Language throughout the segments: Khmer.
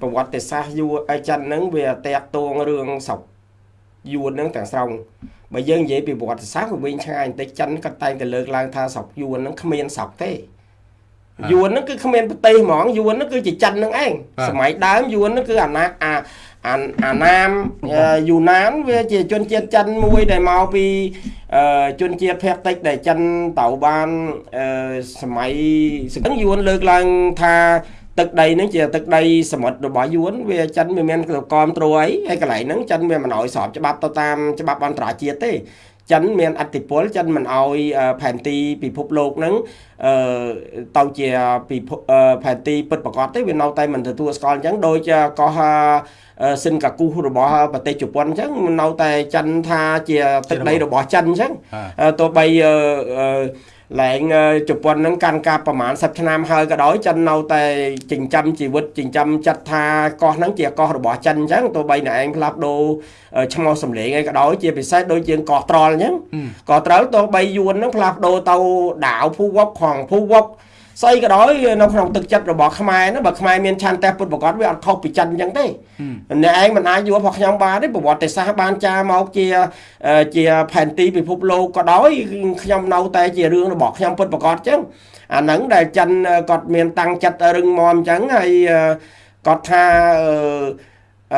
ប្រវត្តិសាស្ត្រយួនអីចិនហ្នឹងវាតាក់ទងរឿងស្រុកយួនហ្នឹងទាំងស្រុងបើយើងនិយាយពីប្រវត្តិសាស្ត្រវាវិញឆ្ងាយបន្តិចចិនក៏តែងតែលើកឡើងថាស្រុកយួនហ្នឹងគ្មានស្រុកទេយួនហ្នឹងគឺគ្មានប្រទេសហ្មងយួនហ្នឹងគឺជាចិនហ្នឹងឯងសម័យដើមយួនហ្នឹងគឺអាណាអាអាអាណាមយូណានវាជាជនជាតិចិនមួយដែលមកពីជនជាតិភាគតិចដែលចិនទៅបានសម័យសង្ឃឹមយួនលើកឡើងថា ទឹកដីហ្នឹងជាទឹកដីសមុទ្ររបស់យួនវាចិនវាមានគ្រប់ត្រួយអីហើយកន្លែងហ្នឹងចិនវាមិនអោយស្របច្បាប់ទៅតាមច្បាប់អន្តរជាតិទេចិនមានអធិពលចិនមិនអោយផែនទីពិភពលោកហ្នឹង អឺទៅជាពិភពផែនទីពិតប្រកបទេវានៅតែមិនទទួលស្គាល់អញ្ចឹងដូចកោះសិនកាគូសរបស់ប្រទេសជប៉ុនអញ្ចឹងនៅតែចិនថាជាទឹកដីរបស់ចិនអញ្ចឹងទោះបីអឺលែងជប៉ុននឹងកាន់កាប់ប្រហែល10ឆ្នាំហើយក៏ដោយចិននៅតែចិញ្ចឹមជីវិតចិញ្ចឹមចិត្តថាកោះហ្នឹងជាកោះរបស់ចិនអញ្ចឹងទោះបីអ្នកឯងផ្លាស់ដូរឈ្មោះសម្លេងអីក៏ដោយជាពិសេសដូចជាងកោះត្រល់អញ្ចឹងក៏ត្រូវទោះបីយួនហ្នឹងផ្លាស់ដូរទៅដាវភូវុកខងភូវុកស្អីក៏ដោយនៅក្នុងទឹកចិត្តរបស់ខ្មែរហ្នឹងបើខ្មែរមានឆន្ទៈពុតប្រកបវាអត់ខុសពីចិនអញ្ចឹងទេអ្នកឯងមិនអាចយល់របស់ខ្ញុំបានទេប្រវត្តិសាស្ត្របានចាមកជាជាផែនទីពិភពលោកក៏ដោយខ្ញុំនៅតែជារឿងរបស់ខ្ញុំពុតប្រកបអញ្ចឹងអាហ្នឹងដែលចិនគាត់មានតាំងចិត្តរឹងមាំអញ្ចឹងហើយគាត់ថា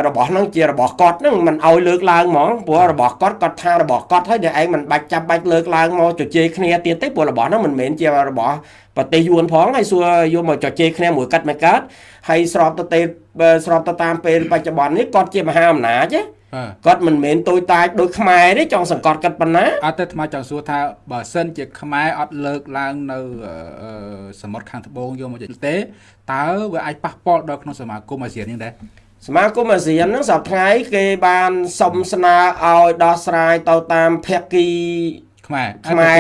របស់ហ្នឹងជារបស់គាត់ហ្នឹងមិនអោយលើកឡើងហ្មងព្រោះរបស់គាត់គាត់ថារបស់គាត់ហើយតែឯងមិនបាច់ចាំបាច់លើកឡើងមកជជែកគ្នាទៀតទេព្រោះរបស់ហ្នឹងមិនមែនជារបស់ប្រទេសយួនផងហើយសួរយកមកជជែកគ្នាមួយកាត់មួយកាត់ហើយស្របទៅទេស្របទៅតាមពេលបច្ចុប្បន្ននេះគាត់ជាមហាអំណាចទេគាត់មិនមែនតូចតាចដូចខ្មែរទេចង់សង្កត់គាត់ប៉ុណ្ណាអត់ទេថ្មចង់សួរថាបើសិនជាខ្មែរអត់លើកឡើងនៅសមុទ្រខាងត្បូងយកមកទេតើវាអាចប៉ះពាល់ដល់ក្នុងសមាគមអាស៊ាននេះដែរ សមាគមអាស៊ានហ្នឹងសប្តាហ៍គេបានសុំស្នើឲ្យដោះស្រាយទៅតាមភាគីខ្មែរខ្មែ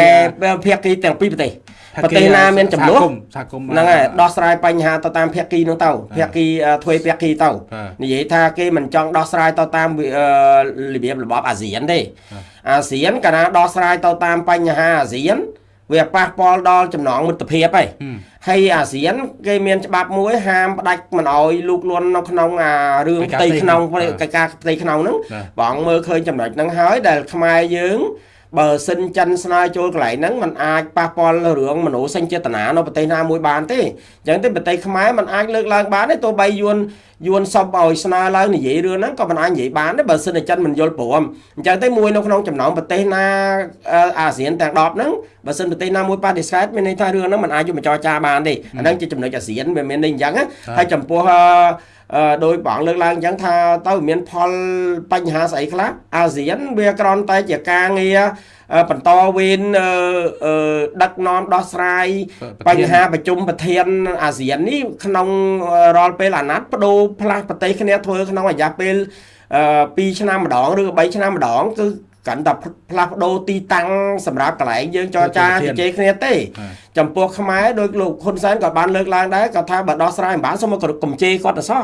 រភាគីទាំងពីរប្រទេសប្រទេសណាមានចំនួនហ្នឹងហើយដោះស្រាយបញ្ហាទៅតាមភាគីនោះទៅភាគីធ្វើភាគីទៅនិយាយថាគេមិនចង់ដោះស្រាយទៅតាមរបៀបរបបអាស៊ានទេអាស៊ានកាលណាដោះស្រាយទៅតាមបញ្ហាអាស៊ាន វាប៉ះពាល់ដល់ចំណងមិត្តភាពហើយហើយអាស៊ានគេមានច្បាប់មួយហាមផ្ដាច់មិនអោយលូកលន់នៅក្នុងអារឿងផ្ទៃក្នុងកិច្ចការផ្ទៃក្នុងហ្នឹងបងមើលឃើញចំណុចហ្នឹងហើយដែលខ្មែរយើង បើសិនចិនស្នើចូលកន្លែងហ្នឹងมันអាចប៉ះពាល់រឿងមនោសញ្ចេតនានៅប្រទេសណាមួយបានទេអញ្ចឹងទេប្រទេសខ្មែរมันអាចលើកឡើងបានទេទោះបីយួនយួនសុំឲ្យស្នើឡើងនិយាយរឿងហ្នឹងក៏មិនអាចនិយាយបានដែរបើសិនតែចិនមិនយល់ព្រមអញ្ចឹងទេមួយនៅក្នុងចំណោមប្រទេសណាអាស៊ានទាំង10ហ្នឹងបើសិនប្រទេសណាមួយបដិសេធមានន័យថារឿងហ្នឹងមិនអាចយកមកចរចាបានទេអាហ្នឹងជាចំណុចអាស៊ានវាមានន័យអញ្ចឹងហើយចំពោះ ដោយបងលើកឡើងអញ្ចឹងថាទៅមានផលបញ្ហាស្អីខ្លះអាស៊ានវាក្រំតែជាការងារបន្តវេនដឹកនាំដោះស្រាយបញ្ហាប្រជុំប្រធានអាស៊ាននេះក្នុងរាល់ពេលអាណត្តិបដូរផ្លាស់ប្រទេសគ្នាធ្វើក្នុងរយៈពេល2ឆ្នាំម្ដងឬ3ឆ្នាំម្ដងគឺ កាន់តែផ្លាស់ប្ដូរទីតាំងសម្រាប់កន្លែងយើងចរចាជជែកគ្នាទេ ចំពោះខ្មែរដោយលោកហ៊ុនសែនក៏បានលើកឡើងដែរគាត់ថាបើដោះស្រាយមិនបានសូមមកកំជេរគាត់ទៅសោះ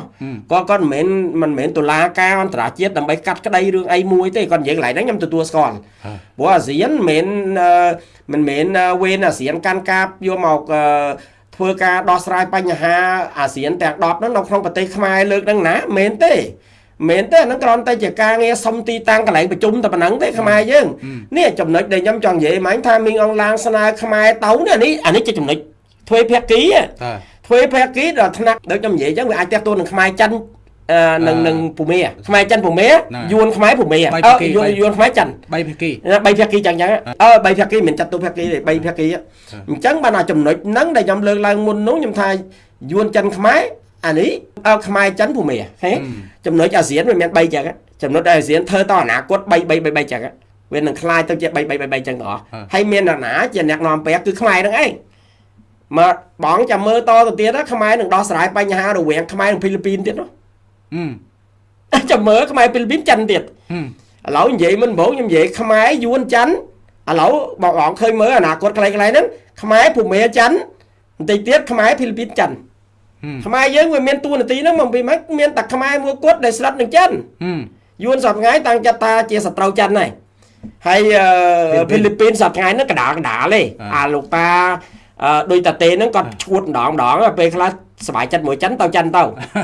គាត់គាត់មិនមែនមិនមែនតុលាការអន្តរជាតិដើម្បីកាត់ក្តីរឿងអីមួយទេគាត់និយាយកន្លែងហ្នឹងខ្ញុំទទួលស្គាល់ព្រោះអាស៊ានមិនមែនមិនមែនវេនអាស៊ានកាន់កាប់យកមកធ្វើការដោះស្រាយបញ្ហាអាស៊ានទាំង10ហ្នឹងនៅក្នុងប្រទេសខ្មែរលើកហ្នឹងណាមែនទេ មែនទេអាហ្នឹងគ្រាន់តែជាការងារសុំទីតាំងកន្លែងប្រជុំតែប៉ុណ្ណឹងទេខ្មែរយើងនេះចំណុចដែលខ្ញុំចង់និយាយមិញថាមីងអងឡាងស្នើខ្មែរទៅនេះនេះអានេះជាចំណុចធ្វើភាគីធ្វើភាគីដល់ថ្នាក់ដូចខ្ញុំនិយាយអញ្ចឹងវាអាចតេះតួនឹងខ្មែរចិននឹងនឹងភូមិខ្មែរចិនភូមិយួនខ្មែរភូមិអឺយួនយួនខ្មែរចិន3ភាគី3ភាគីចឹងចឹងអឺ3ភាគីមិនចាត់ទុកភាគីទេ3ភាគីអញ្ចឹងបានអាចំណុចហ្នឹងដែលខ្ញុំលើកឡើងមុននោះខ្ញុំថាយួនចិនខ្មែរ អានេះខ្មែរចិនភូមិហេចំណុចអាស៊ានវាមាន3ចឹងចំណុចអាស៊ានធ្វើតអនាគត3 3 3 3ចឹងវានឹងคลายទៅជា3 3 3 3ចឹងទាំងអស់ហើយមានអ្នកណាជាអ្នកនាំពាក្យគឺខ្មែរនឹងឯងមកបងចាំមើលតទៅទៀតខ្មែរនឹងដោះស្រាយបញ្ហារវាងខ្មែរនិងហ្វីលីពីនទៀតនោះចាំមើលខ្មែរហ្វីលីពីនចិនទៀតឥឡូវនិយាយមិនបងខ្ញុំនិយាយខ្មែរយួនចិនឥឡូវបងបងឃើញមើលអនាគតខ្លីៗហ្នឹងខ្មែរភូមិចិនបន្តិចទៀតខ្មែរហ្វីលីពីនចិន ខ្មែរយើងវាមានតួនាទីហ្នឹងមកពីម៉េចមានតែខ្មែរមួយគត់ដែលស្លាប់នឹងចិនយួនសប្ថ្ងៃតាំងចិត្តថាជាសត្រូវចិនហើយហើយហ្វីលីពីនសប្ថ្ងៃហ្នឹងកដាលកដាលទេអាលោកតា ដោយតាទេហ្នឹងគាត់ឈួតម្ដងម្ដងពេលខ្លះ សบายចិត្តមួយចិនទៅចិនទៅ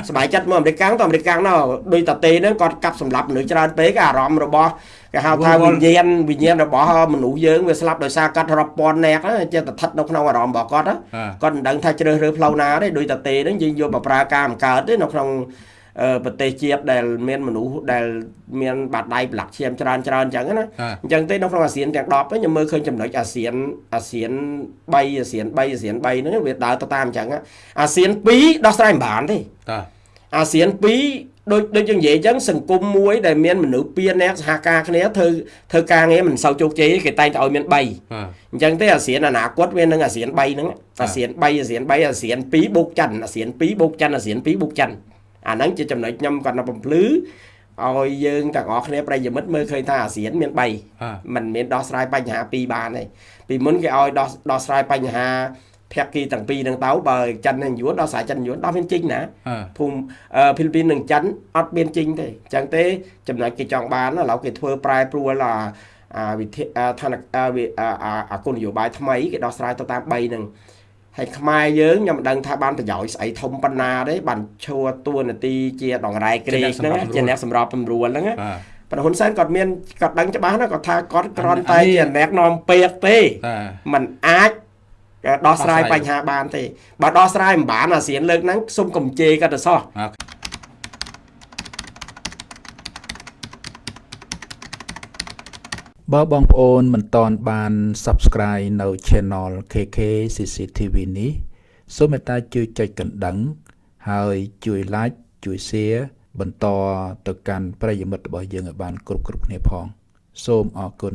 សบายចិត្តមួយអាមេរិកកាំងទៅអាមេរិកកាំងនោះដោយតាទេហ្នឹងគាត់កាប់សម្លាប់មនុស្សច្រើនពេកអារម្មណ៍របស់គេហៅថាវិញ្ញាណវិញ្ញាណរបស់មនុស្សយើងវាស្លាប់ដោយសារកាត់រាប់ពាន់នាក់ចេះតែស្ថិតនៅក្នុងអារម្មណ៍របស់គាត់គាត់មិនដឹងថាជ្រើសរើសផ្លូវណាទេដោយតាទេហ្នឹងយើងយកមកប្រើការបង្កើតទេនៅក្នុង ប្រទេសជាតិដែលមានមនុស្សដែលមានបាតដៃប្រឡាក់ឈាមច្រើនច្រើនអញ្ចឹងណាអញ្ចឹងទេនៅក្នុងអាស៊ានទាំង10ខ្ញុំមើលឃើញចំណុចអាស៊ានអាស៊ាន3អាស៊ាន3អាស៊ាន3ហ្នឹងវាដើរទៅតាមអញ្ចឹងអាស៊ាន2ដោះស្រាយមិនបានទេតាអាស៊ាន2ដូចដូចយើងនិយាយអញ្ចឹងសង្គមមួយដែលមានមនុស្សពីរនាក់សហការគ្នាធ្វើធ្វើការងារមិនសូវជោគជ័យគេតែងតែឲ្យមាន3អញ្ចឹងទេអាស៊ានអនាគតវានឹងអាស៊ាន3ហ្នឹងអាស៊ាន3អាស៊ាន3អាស៊ាន2បូកចិនអាស៊ាន2បូកចិនអាស៊ាន2បូកចិន អាហ្នឹងជាចំណុចខ្ញុំគាត់នៅបំភ្លឺឲ្យយើងទាំងអស់គ្នាប្រិយមិត្តមើលឃើញថាអាស៊ានមាន3มันមានដោះស្រាយបញ្ហា2បានទេពីមុនគេឲ្យដោះដោះស្រាយបញ្ហាភាគីទាំងពីរនឹងទៅបើចិននិងយួនដោះស្រាយចិនយួនដោះមានជីងណាភូមិហ្វីលីពីននិងចិនអត់មានជីងទេអញ្ចឹងទេចំណុចគេចង់បានឥឡូវគេធ្វើប្រែប្រួលអាវិធីឋានអាគុណនយោបាយថ្មីគេដោះស្រាយទៅតាម3ហ្នឹង ហើយខ្មែរយើងខ្ញុំមិនដឹងថាបានប្រយោជន៍ស្អីធំប៉ុណ្ណាទេបានឈួរតួនាទីជាដងរ៉ែក្រេកហ្នឹងជាអ្នកសម្របសម្រួលហ្នឹងប្រហ៊ុនសែនគាត់មានគាត់ដឹងច្បាស់ណាគាត់ថាគាត់គ្រាន់តែជាអ្នកនាំពាក្យទេมันអាចដោះស្រាយបញ្ហាបានទេបើដោះស្រាយមិនបានអាស៊ានលើកហ្នឹងសុំកំជេរគាត់ទៅសោះ បើបងប្អូនមិនតន់បាន Subscribe នៅ Channel KK CCTV នេះសូមមេត្តាជួយចុចកណ្ដឹង ហើយជួយ Like ជួយ Share បន្តទៅកាន់ប្រិយមិត្តរបស់យើងឲ្យបាន គ្រប់គ្រប់គ្នាផង សូមអរគុណ